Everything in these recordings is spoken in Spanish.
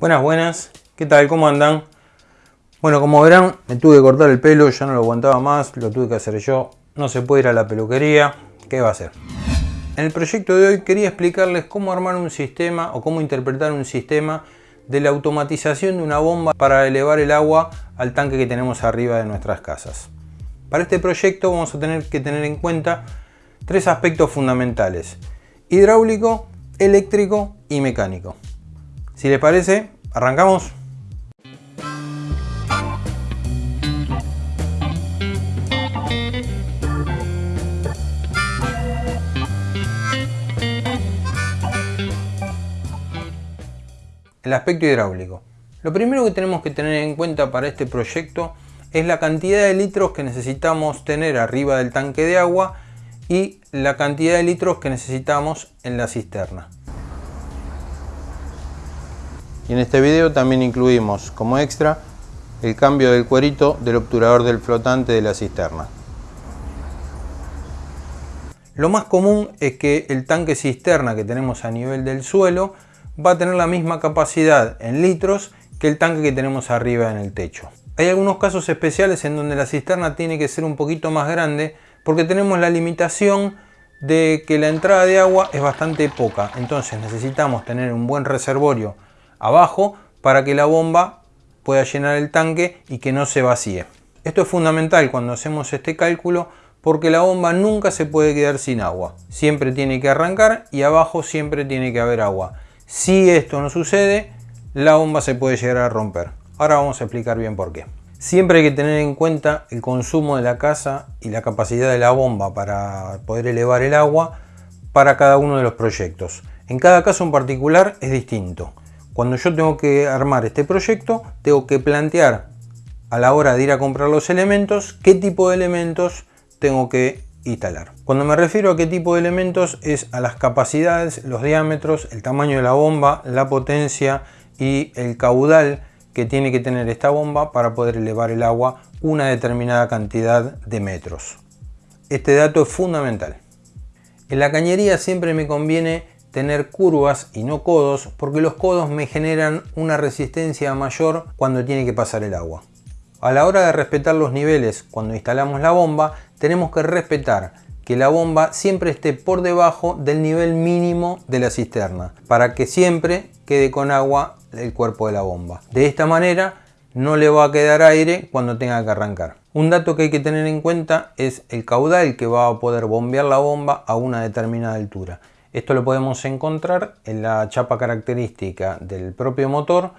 Buenas, buenas. ¿Qué tal? ¿Cómo andan? Bueno, como verán, me tuve que cortar el pelo, ya no lo aguantaba más, lo tuve que hacer yo. No se puede ir a la peluquería. ¿Qué va a hacer? En el proyecto de hoy quería explicarles cómo armar un sistema o cómo interpretar un sistema de la automatización de una bomba para elevar el agua al tanque que tenemos arriba de nuestras casas. Para este proyecto vamos a tener que tener en cuenta tres aspectos fundamentales. Hidráulico, eléctrico y mecánico. Si les parece, arrancamos. El aspecto hidráulico. Lo primero que tenemos que tener en cuenta para este proyecto es la cantidad de litros que necesitamos tener arriba del tanque de agua y la cantidad de litros que necesitamos en la cisterna. Y en este video también incluimos como extra el cambio del cuerito del obturador del flotante de la cisterna. Lo más común es que el tanque cisterna que tenemos a nivel del suelo va a tener la misma capacidad en litros que el tanque que tenemos arriba en el techo. Hay algunos casos especiales en donde la cisterna tiene que ser un poquito más grande porque tenemos la limitación de que la entrada de agua es bastante poca. Entonces necesitamos tener un buen reservorio abajo para que la bomba pueda llenar el tanque y que no se vacíe. Esto es fundamental cuando hacemos este cálculo porque la bomba nunca se puede quedar sin agua. Siempre tiene que arrancar y abajo siempre tiene que haber agua. Si esto no sucede, la bomba se puede llegar a romper. Ahora vamos a explicar bien por qué. Siempre hay que tener en cuenta el consumo de la casa y la capacidad de la bomba para poder elevar el agua para cada uno de los proyectos. En cada caso en particular es distinto. Cuando yo tengo que armar este proyecto, tengo que plantear a la hora de ir a comprar los elementos, qué tipo de elementos tengo que instalar. Cuando me refiero a qué tipo de elementos es a las capacidades, los diámetros, el tamaño de la bomba, la potencia y el caudal que tiene que tener esta bomba para poder elevar el agua una determinada cantidad de metros. Este dato es fundamental. En la cañería siempre me conviene tener curvas y no codos porque los codos me generan una resistencia mayor cuando tiene que pasar el agua. A la hora de respetar los niveles cuando instalamos la bomba tenemos que respetar que la bomba siempre esté por debajo del nivel mínimo de la cisterna para que siempre quede con agua el cuerpo de la bomba. De esta manera no le va a quedar aire cuando tenga que arrancar. Un dato que hay que tener en cuenta es el caudal que va a poder bombear la bomba a una determinada altura. Esto lo podemos encontrar en la chapa característica del propio motor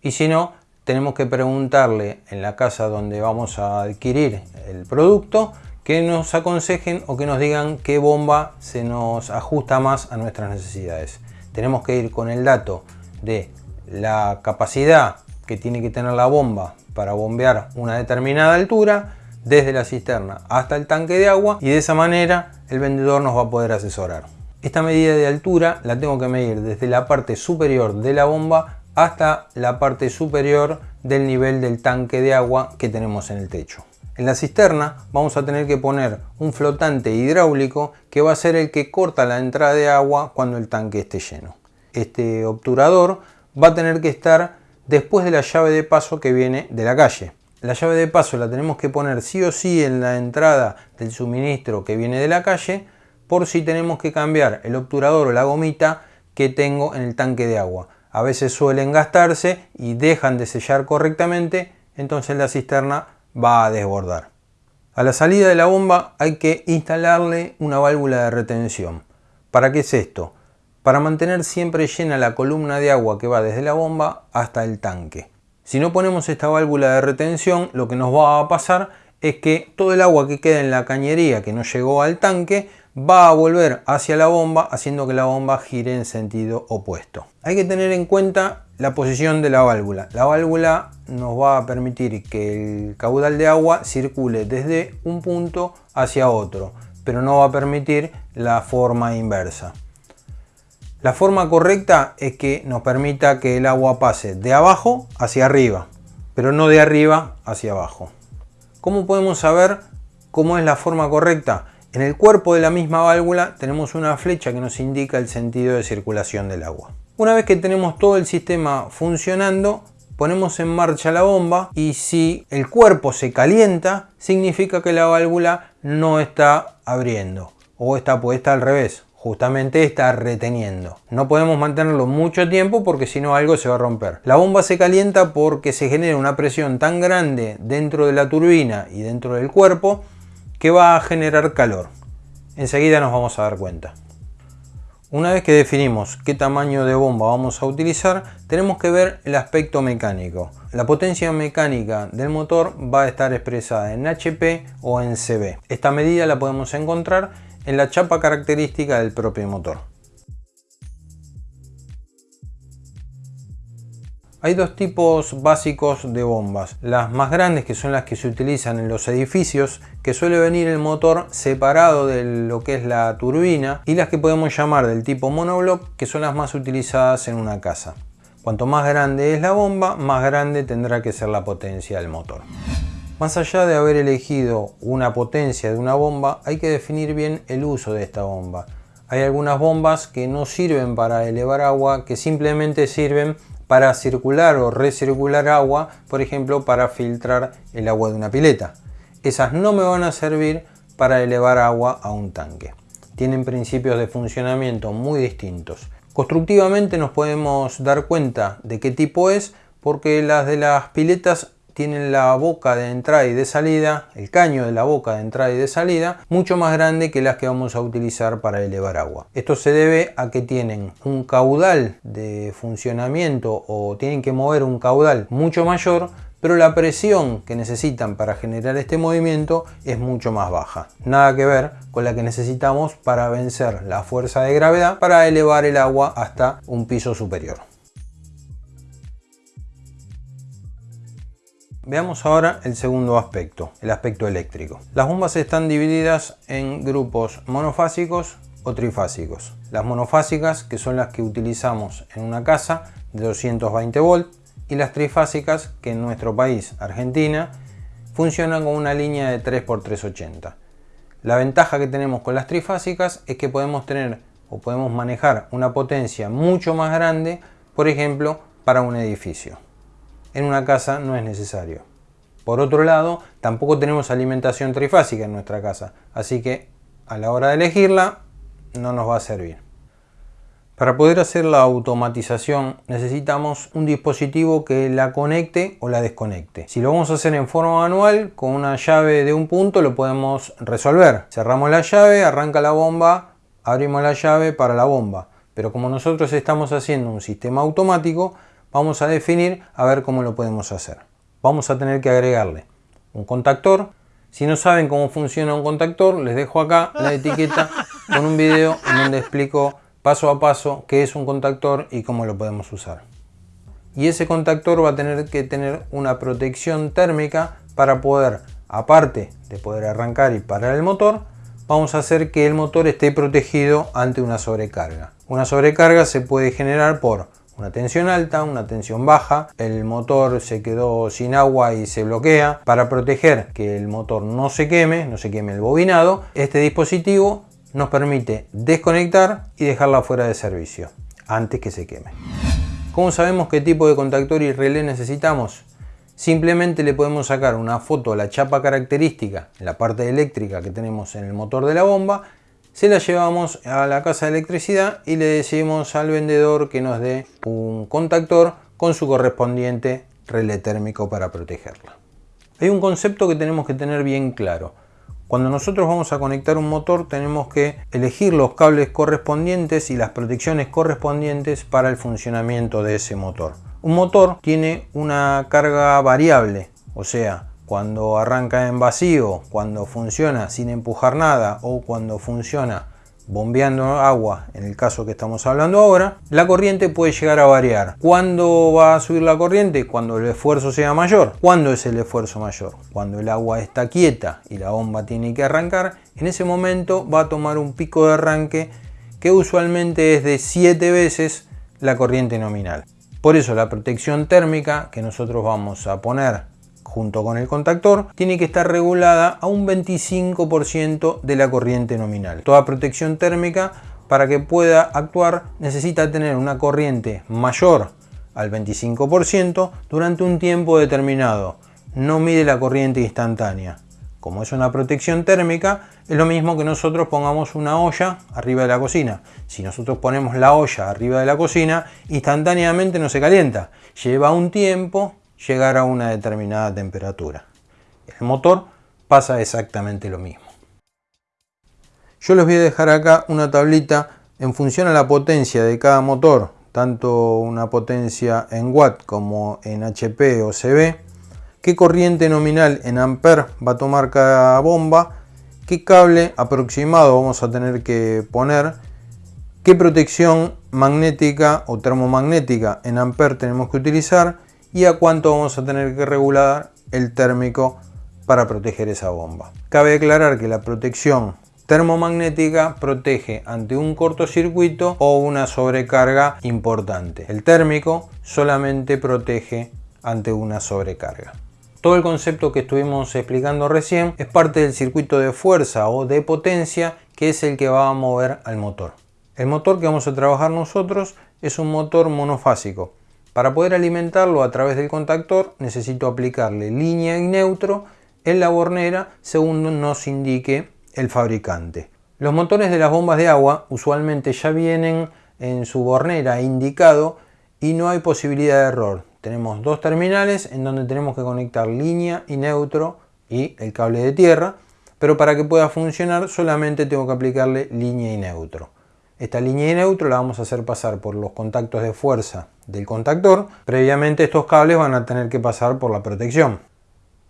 y si no, tenemos que preguntarle en la casa donde vamos a adquirir el producto que nos aconsejen o que nos digan qué bomba se nos ajusta más a nuestras necesidades. Tenemos que ir con el dato de la capacidad que tiene que tener la bomba para bombear una determinada altura desde la cisterna hasta el tanque de agua y de esa manera el vendedor nos va a poder asesorar. Esta medida de altura la tengo que medir desde la parte superior de la bomba hasta la parte superior del nivel del tanque de agua que tenemos en el techo. En la cisterna vamos a tener que poner un flotante hidráulico que va a ser el que corta la entrada de agua cuando el tanque esté lleno. Este obturador va a tener que estar después de la llave de paso que viene de la calle. La llave de paso la tenemos que poner sí o sí en la entrada del suministro que viene de la calle por si tenemos que cambiar el obturador o la gomita que tengo en el tanque de agua. A veces suelen gastarse y dejan de sellar correctamente, entonces la cisterna va a desbordar. A la salida de la bomba hay que instalarle una válvula de retención. ¿Para qué es esto? Para mantener siempre llena la columna de agua que va desde la bomba hasta el tanque. Si no ponemos esta válvula de retención, lo que nos va a pasar es que todo el agua que queda en la cañería que no llegó al tanque va a volver hacia la bomba haciendo que la bomba gire en sentido opuesto. Hay que tener en cuenta la posición de la válvula. La válvula nos va a permitir que el caudal de agua circule desde un punto hacia otro, pero no va a permitir la forma inversa. La forma correcta es que nos permita que el agua pase de abajo hacia arriba, pero no de arriba hacia abajo. ¿Cómo podemos saber cómo es la forma correcta? En el cuerpo de la misma válvula tenemos una flecha que nos indica el sentido de circulación del agua. Una vez que tenemos todo el sistema funcionando, ponemos en marcha la bomba y si el cuerpo se calienta, significa que la válvula no está abriendo o está puesta al revés justamente está reteniendo. No podemos mantenerlo mucho tiempo porque si no algo se va a romper. La bomba se calienta porque se genera una presión tan grande dentro de la turbina y dentro del cuerpo que va a generar calor. Enseguida nos vamos a dar cuenta. Una vez que definimos qué tamaño de bomba vamos a utilizar, tenemos que ver el aspecto mecánico. La potencia mecánica del motor va a estar expresada en HP o en CB. Esta medida la podemos encontrar en la chapa característica del propio motor. Hay dos tipos básicos de bombas. Las más grandes que son las que se utilizan en los edificios, que suele venir el motor separado de lo que es la turbina, y las que podemos llamar del tipo monoblock, que son las más utilizadas en una casa. Cuanto más grande es la bomba, más grande tendrá que ser la potencia del motor. Más allá de haber elegido una potencia de una bomba, hay que definir bien el uso de esta bomba. Hay algunas bombas que no sirven para elevar agua, que simplemente sirven para circular o recircular agua, por ejemplo para filtrar el agua de una pileta. Esas no me van a servir para elevar agua a un tanque. Tienen principios de funcionamiento muy distintos. Constructivamente nos podemos dar cuenta de qué tipo es porque las de las piletas tienen la boca de entrada y de salida, el caño de la boca de entrada y de salida, mucho más grande que las que vamos a utilizar para elevar agua. Esto se debe a que tienen un caudal de funcionamiento o tienen que mover un caudal mucho mayor pero la presión que necesitan para generar este movimiento es mucho más baja. Nada que ver con la que necesitamos para vencer la fuerza de gravedad para elevar el agua hasta un piso superior. Veamos ahora el segundo aspecto, el aspecto eléctrico. Las bombas están divididas en grupos monofásicos o trifásicos. Las monofásicas, que son las que utilizamos en una casa de 220 volts, y las trifásicas, que en nuestro país, Argentina, funcionan con una línea de 3x380. La ventaja que tenemos con las trifásicas es que podemos tener o podemos manejar una potencia mucho más grande, por ejemplo, para un edificio en una casa no es necesario. Por otro lado, tampoco tenemos alimentación trifásica en nuestra casa, así que a la hora de elegirla no nos va a servir. Para poder hacer la automatización necesitamos un dispositivo que la conecte o la desconecte. Si lo vamos a hacer en forma manual, con una llave de un punto lo podemos resolver. Cerramos la llave, arranca la bomba, abrimos la llave para la bomba. Pero como nosotros estamos haciendo un sistema automático, vamos a definir a ver cómo lo podemos hacer. Vamos a tener que agregarle un contactor. Si no saben cómo funciona un contactor, les dejo acá la etiqueta con un video en donde explico paso a paso qué es un contactor y cómo lo podemos usar. Y ese contactor va a tener que tener una protección térmica para poder, aparte de poder arrancar y parar el motor, vamos a hacer que el motor esté protegido ante una sobrecarga. Una sobrecarga se puede generar por una tensión alta, una tensión baja, el motor se quedó sin agua y se bloquea. Para proteger que el motor no se queme, no se queme el bobinado, este dispositivo nos permite desconectar y dejarla fuera de servicio antes que se queme. ¿Cómo sabemos qué tipo de contactor y relé necesitamos? Simplemente le podemos sacar una foto a la chapa característica la parte eléctrica que tenemos en el motor de la bomba se la llevamos a la casa de electricidad y le decimos al vendedor que nos dé un contactor con su correspondiente relé térmico para protegerla. Hay un concepto que tenemos que tener bien claro. Cuando nosotros vamos a conectar un motor tenemos que elegir los cables correspondientes y las protecciones correspondientes para el funcionamiento de ese motor. Un motor tiene una carga variable, o sea, cuando arranca en vacío, cuando funciona sin empujar nada o cuando funciona bombeando agua, en el caso que estamos hablando ahora, la corriente puede llegar a variar. ¿Cuándo va a subir la corriente? Cuando el esfuerzo sea mayor. ¿Cuándo es el esfuerzo mayor? Cuando el agua está quieta y la bomba tiene que arrancar, en ese momento va a tomar un pico de arranque que usualmente es de 7 veces la corriente nominal. Por eso la protección térmica que nosotros vamos a poner junto con el contactor, tiene que estar regulada a un 25% de la corriente nominal. Toda protección térmica para que pueda actuar necesita tener una corriente mayor al 25% durante un tiempo determinado. No mide la corriente instantánea. Como es una protección térmica, es lo mismo que nosotros pongamos una olla arriba de la cocina. Si nosotros ponemos la olla arriba de la cocina, instantáneamente no se calienta. Lleva un tiempo llegar a una determinada temperatura. El motor pasa exactamente lo mismo. Yo les voy a dejar acá una tablita en función a la potencia de cada motor, tanto una potencia en watt como en HP o CB, qué corriente nominal en amper va a tomar cada bomba, qué cable aproximado vamos a tener que poner, qué protección magnética o termomagnética en amper tenemos que utilizar y a cuánto vamos a tener que regular el térmico para proteger esa bomba. Cabe aclarar que la protección termomagnética protege ante un cortocircuito o una sobrecarga importante. El térmico solamente protege ante una sobrecarga. Todo el concepto que estuvimos explicando recién es parte del circuito de fuerza o de potencia que es el que va a mover al motor. El motor que vamos a trabajar nosotros es un motor monofásico. Para poder alimentarlo a través del contactor necesito aplicarle línea y neutro en la bornera según nos indique el fabricante. Los motores de las bombas de agua usualmente ya vienen en su bornera indicado y no hay posibilidad de error. Tenemos dos terminales en donde tenemos que conectar línea y neutro y el cable de tierra, pero para que pueda funcionar solamente tengo que aplicarle línea y neutro. Esta línea y neutro la vamos a hacer pasar por los contactos de fuerza del contactor. Previamente estos cables van a tener que pasar por la protección.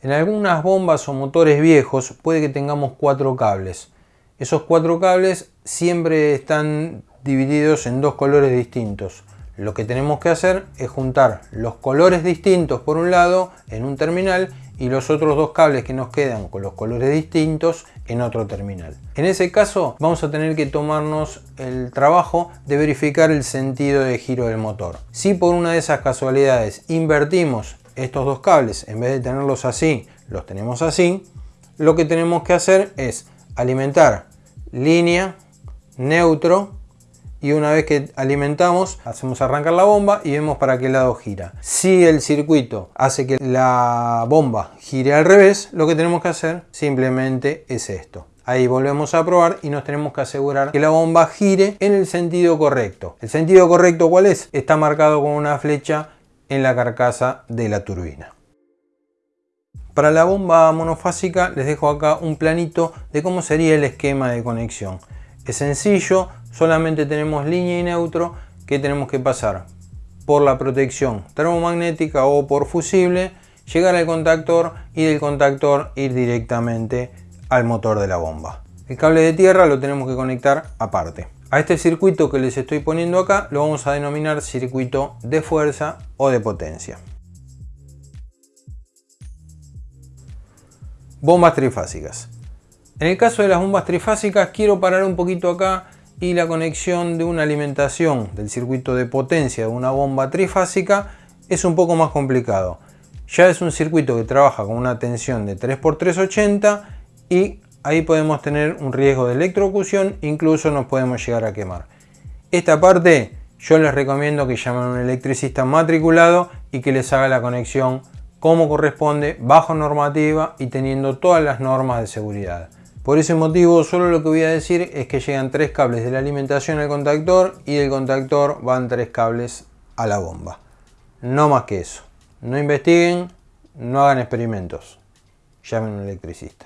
En algunas bombas o motores viejos puede que tengamos cuatro cables. Esos cuatro cables siempre están divididos en dos colores distintos. Lo que tenemos que hacer es juntar los colores distintos por un lado en un terminal y los otros dos cables que nos quedan con los colores distintos en otro terminal. En ese caso vamos a tener que tomarnos el trabajo de verificar el sentido de giro del motor. Si por una de esas casualidades invertimos estos dos cables, en vez de tenerlos así, los tenemos así, lo que tenemos que hacer es alimentar línea, neutro, y una vez que alimentamos, hacemos arrancar la bomba y vemos para qué lado gira. Si el circuito hace que la bomba gire al revés, lo que tenemos que hacer simplemente es esto. Ahí volvemos a probar y nos tenemos que asegurar que la bomba gire en el sentido correcto. ¿El sentido correcto cuál es? Está marcado con una flecha en la carcasa de la turbina. Para la bomba monofásica les dejo acá un planito de cómo sería el esquema de conexión. Es sencillo, solamente tenemos línea y neutro que tenemos que pasar por la protección termomagnética o por fusible, llegar al contactor y del contactor ir directamente al motor de la bomba. El cable de tierra lo tenemos que conectar aparte. A este circuito que les estoy poniendo acá lo vamos a denominar circuito de fuerza o de potencia. Bombas trifásicas. En el caso de las bombas trifásicas quiero parar un poquito acá y la conexión de una alimentación del circuito de potencia de una bomba trifásica es un poco más complicado. Ya es un circuito que trabaja con una tensión de 3x380 y ahí podemos tener un riesgo de electrocución, incluso nos podemos llegar a quemar. Esta parte yo les recomiendo que llamen a un electricista matriculado y que les haga la conexión como corresponde, bajo normativa y teniendo todas las normas de seguridad. Por ese motivo solo lo que voy a decir es que llegan tres cables de la alimentación al contactor y del contactor van tres cables a la bomba. No más que eso. No investiguen, no hagan experimentos. Llamen a un electricista.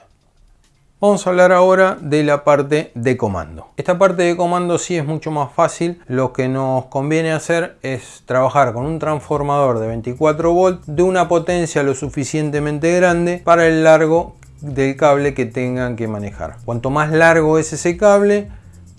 Vamos a hablar ahora de la parte de comando. Esta parte de comando sí es mucho más fácil. Lo que nos conviene hacer es trabajar con un transformador de 24 volt de una potencia lo suficientemente grande para el largo del cable que tengan que manejar. Cuanto más largo es ese cable,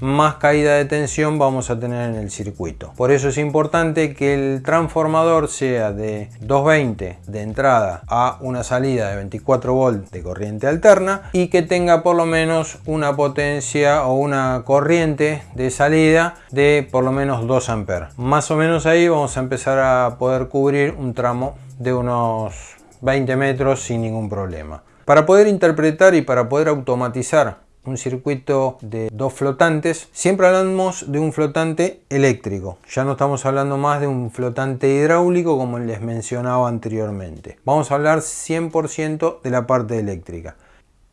más caída de tensión vamos a tener en el circuito. Por eso es importante que el transformador sea de 220 de entrada a una salida de 24 volt de corriente alterna y que tenga por lo menos una potencia o una corriente de salida de por lo menos 2 amperes. Más o menos ahí vamos a empezar a poder cubrir un tramo de unos 20 metros sin ningún problema. Para poder interpretar y para poder automatizar un circuito de dos flotantes, siempre hablamos de un flotante eléctrico. Ya no estamos hablando más de un flotante hidráulico como les mencionaba anteriormente. Vamos a hablar 100% de la parte eléctrica.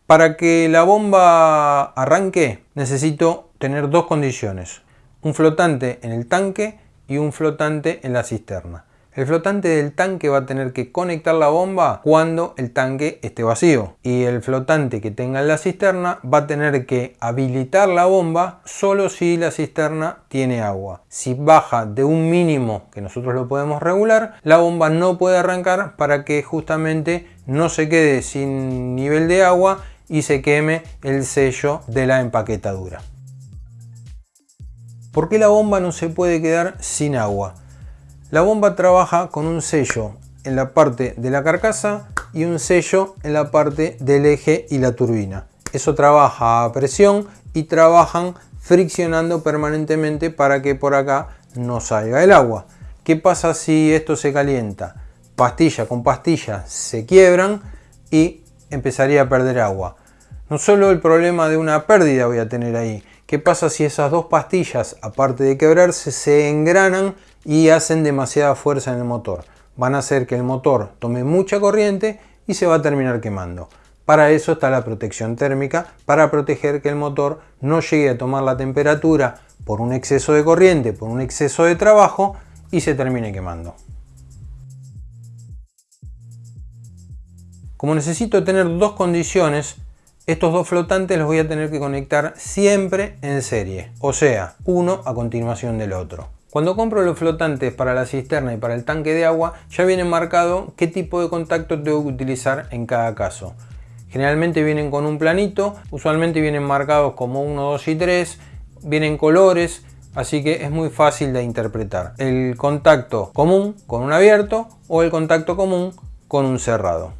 Para que la bomba arranque necesito tener dos condiciones. Un flotante en el tanque y un flotante en la cisterna. El flotante del tanque va a tener que conectar la bomba cuando el tanque esté vacío. Y el flotante que tenga en la cisterna va a tener que habilitar la bomba solo si la cisterna tiene agua. Si baja de un mínimo que nosotros lo podemos regular, la bomba no puede arrancar para que justamente no se quede sin nivel de agua y se queme el sello de la empaquetadura. ¿Por qué la bomba no se puede quedar sin agua? La bomba trabaja con un sello en la parte de la carcasa y un sello en la parte del eje y la turbina. Eso trabaja a presión y trabajan friccionando permanentemente para que por acá no salga el agua. ¿Qué pasa si esto se calienta? Pastilla con pastilla se quiebran y empezaría a perder agua. No solo el problema de una pérdida voy a tener ahí. ¿Qué pasa si esas dos pastillas, aparte de quebrarse, se engranan y hacen demasiada fuerza en el motor. Van a hacer que el motor tome mucha corriente y se va a terminar quemando. Para eso está la protección térmica, para proteger que el motor no llegue a tomar la temperatura por un exceso de corriente, por un exceso de trabajo y se termine quemando. Como necesito tener dos condiciones, estos dos flotantes los voy a tener que conectar siempre en serie, o sea, uno a continuación del otro. Cuando compro los flotantes para la cisterna y para el tanque de agua, ya viene marcado qué tipo de contacto tengo que utilizar en cada caso. Generalmente vienen con un planito, usualmente vienen marcados como 1, 2 y 3, vienen colores, así que es muy fácil de interpretar. El contacto común con un abierto o el contacto común con un cerrado.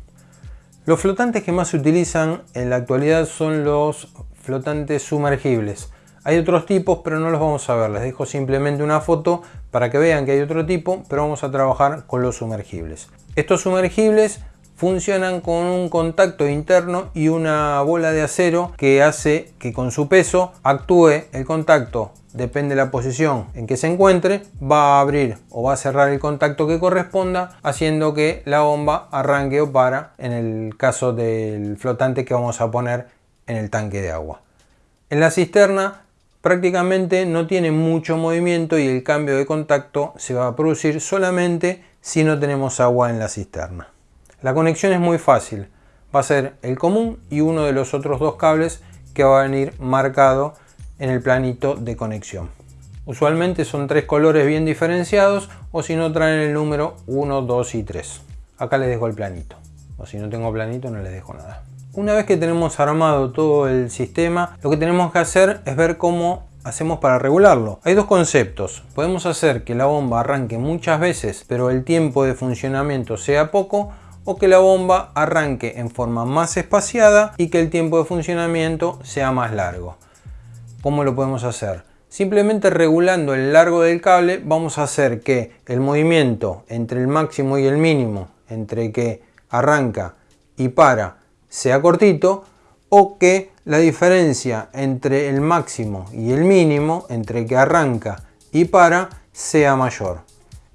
Los flotantes que más se utilizan en la actualidad son los flotantes sumergibles. Hay otros tipos, pero no los vamos a ver. Les dejo simplemente una foto para que vean que hay otro tipo, pero vamos a trabajar con los sumergibles. Estos sumergibles funcionan con un contacto interno y una bola de acero que hace que con su peso actúe el contacto depende de la posición en que se encuentre, va a abrir o va a cerrar el contacto que corresponda, haciendo que la bomba arranque o para en el caso del flotante que vamos a poner en el tanque de agua. En la cisterna prácticamente no tiene mucho movimiento y el cambio de contacto se va a producir solamente si no tenemos agua en la cisterna. La conexión es muy fácil, va a ser el común y uno de los otros dos cables que va a venir marcado en el planito de conexión. Usualmente son tres colores bien diferenciados o si no traen el número 1, 2 y 3. Acá les dejo el planito, o si no tengo planito no les dejo nada. Una vez que tenemos armado todo el sistema, lo que tenemos que hacer es ver cómo hacemos para regularlo. Hay dos conceptos. Podemos hacer que la bomba arranque muchas veces, pero el tiempo de funcionamiento sea poco, o que la bomba arranque en forma más espaciada y que el tiempo de funcionamiento sea más largo. ¿Cómo lo podemos hacer? Simplemente regulando el largo del cable vamos a hacer que el movimiento entre el máximo y el mínimo, entre que arranca y para, sea cortito o que la diferencia entre el máximo y el mínimo, entre que arranca y para, sea mayor.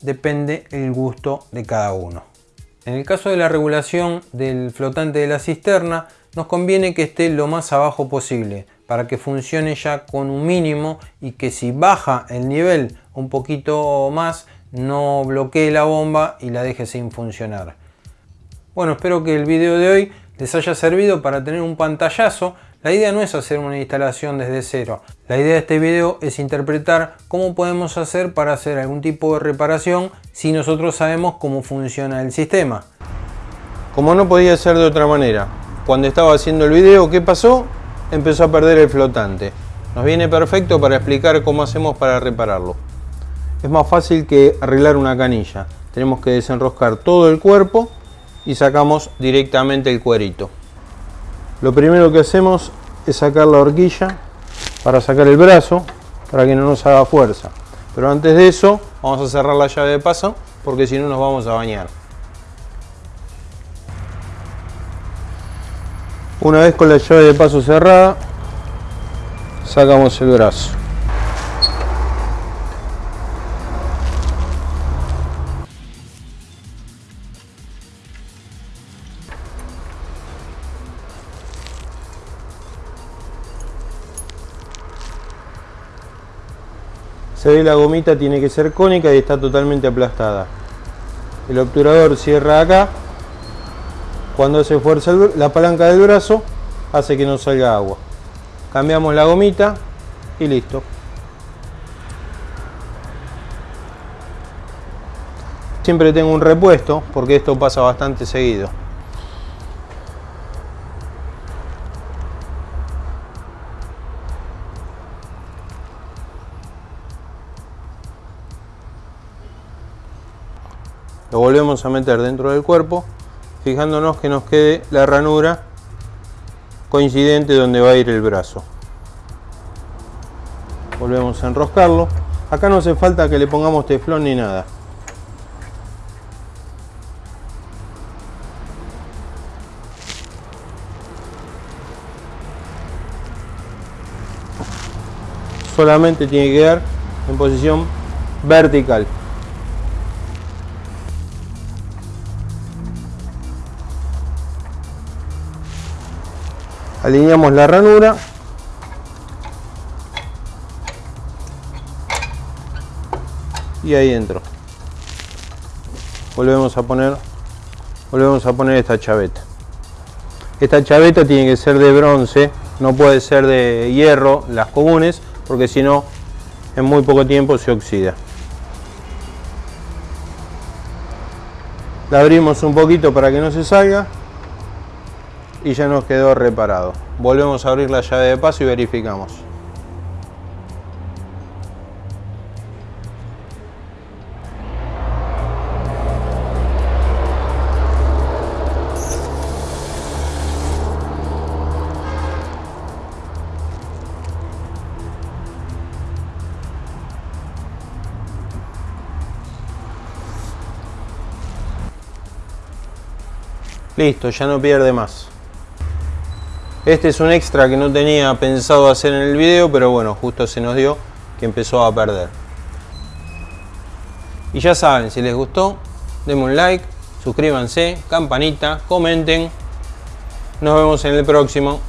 Depende el gusto de cada uno. En el caso de la regulación del flotante de la cisterna, nos conviene que esté lo más abajo posible para que funcione ya con un mínimo y que si baja el nivel un poquito más no bloquee la bomba y la deje sin funcionar. Bueno, espero que el video de hoy les haya servido para tener un pantallazo. La idea no es hacer una instalación desde cero. La idea de este video es interpretar cómo podemos hacer para hacer algún tipo de reparación si nosotros sabemos cómo funciona el sistema. Como no podía ser de otra manera, cuando estaba haciendo el video, ¿qué pasó? Empezó a perder el flotante. Nos viene perfecto para explicar cómo hacemos para repararlo. Es más fácil que arreglar una canilla. Tenemos que desenroscar todo el cuerpo y sacamos directamente el cuerito. Lo primero que hacemos es sacar la horquilla para sacar el brazo para que no nos haga fuerza. Pero antes de eso vamos a cerrar la llave de paso porque si no nos vamos a bañar. Una vez con la llave de paso cerrada, sacamos el brazo. Se ve la gomita tiene que ser cónica y está totalmente aplastada. El obturador cierra acá. Cuando se fuerza la palanca del brazo, hace que no salga agua. Cambiamos la gomita y listo. Siempre tengo un repuesto porque esto pasa bastante seguido. Volvemos a meter dentro del cuerpo, fijándonos que nos quede la ranura coincidente donde va a ir el brazo. Volvemos a enroscarlo. Acá no hace falta que le pongamos teflón ni nada. Solamente tiene que quedar en posición vertical. Alineamos la ranura. Y ahí entro. Volvemos a poner volvemos a poner esta chaveta. Esta chaveta tiene que ser de bronce no puede ser de hierro las comunes porque si no en muy poco tiempo se oxida. La abrimos un poquito para que no se salga y ya nos quedó reparado. Volvemos a abrir la llave de paso y verificamos. Listo, ya no pierde más. Este es un extra que no tenía pensado hacer en el video, pero bueno, justo se nos dio que empezó a perder. Y ya saben, si les gustó, denme un like, suscríbanse, campanita, comenten. Nos vemos en el próximo.